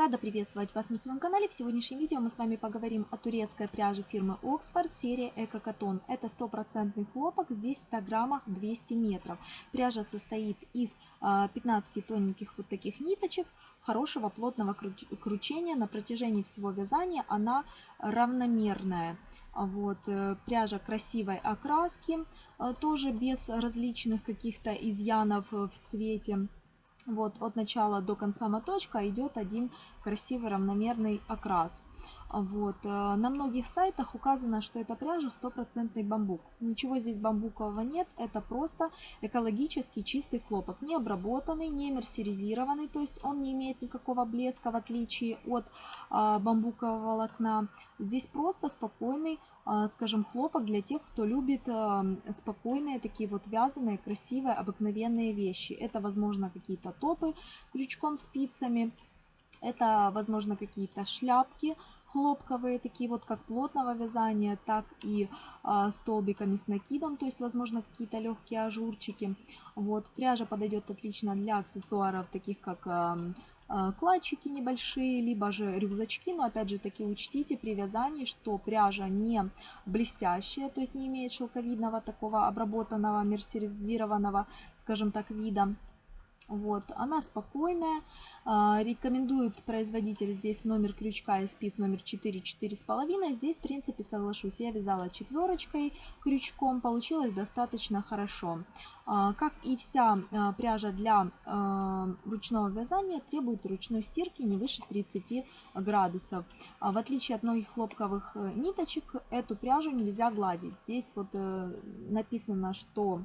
Рада приветствовать вас на своем канале. В сегодняшнем видео мы с вами поговорим о турецкой пряже фирмы Oxford серии Эко Катон. Это стопроцентный хлопок, здесь в 100 граммах 200 метров. Пряжа состоит из 15 а, тоненьких вот таких ниточек, хорошего плотного кручения. На протяжении всего вязания она равномерная. Вот, э, пряжа красивой окраски, э, тоже без различных каких-то изъянов в цвете. Вот от начала до конца моточка идет один красивый равномерный окрас. Вот. Э, на многих сайтах указано, что это пряжа стопроцентный бамбук. Ничего здесь бамбукового нет, это просто экологический чистый хлопок. Не обработанный, не мерсеризированный, то есть он не имеет никакого блеска в отличие от а, бамбукового волокна. Здесь просто спокойный, а, скажем, хлопок для тех, кто любит а, спокойные такие вот вязаные, красивые, обыкновенные вещи. Это, возможно, какие-то топы крючком спицами, это, возможно, какие-то шляпки хлопковые, такие вот как плотного вязания, так и э, столбиками с накидом, то есть, возможно, какие-то легкие ажурчики. Вот, пряжа подойдет отлично для аксессуаров, таких как э, э, кладчики небольшие, либо же рюкзачки, но опять же таки учтите при вязании, что пряжа не блестящая, то есть не имеет шелковидного такого обработанного, мерсеризированного, скажем так, вида. Вот, она спокойная. А, рекомендует производитель здесь номер крючка и спиц номер 4, 4,5. Здесь, в принципе, соглашусь. Я вязала четверочкой крючком. Получилось достаточно хорошо. А, как и вся а, пряжа для ручного вязания, требует ручной стирки не выше 30 градусов. В отличие от многих хлопковых э, ниточек, эту пряжу нельзя гладить. Здесь вот э, написано, что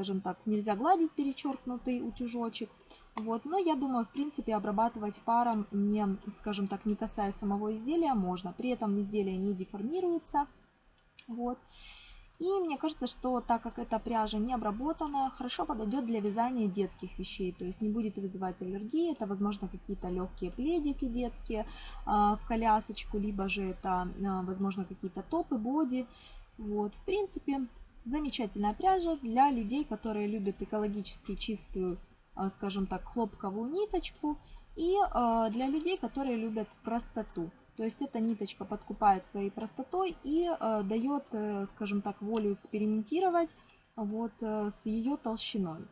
скажем так, нельзя гладить перечеркнутый утюжочек. Вот, но я думаю, в принципе, обрабатывать паром, не, скажем так, не касаясь самого изделия, можно. При этом изделие не деформируется. Вот. И мне кажется, что так как эта пряжа не обработанная, хорошо подойдет для вязания детских вещей. То есть не будет вызывать аллергии. Это, возможно, какие-то легкие пледики детские э, в колясочку, либо же это, э, возможно, какие-то топы, боди. Вот, в принципе, Замечательная пряжа для людей, которые любят экологически чистую, а, скажем так, хлопковую ниточку. И а, для людей, которые любят простоту. То есть эта ниточка подкупает своей простотой и а, дает, э, скажем так, волю экспериментировать вот э, с ее толщиной.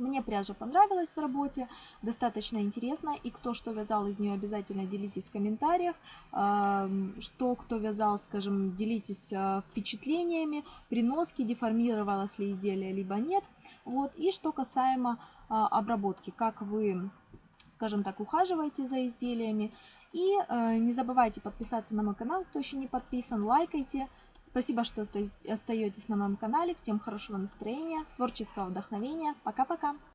Мне пряжа понравилась в работе, достаточно интересно. И кто что вязал из нее, обязательно делитесь в комментариях. Что кто вязал, скажем, делитесь а, впечатлениями, приноски, деформировалось ли изделие, либо нет. Вот. И что касаемо а, обработки, как вы, скажем так, ухаживаете за изделиями. И э, не забывайте подписаться на мой канал, кто еще не подписан, лайкайте. Спасибо, что остаетесь на моем канале. Всем хорошего настроения, творческого вдохновения. Пока-пока!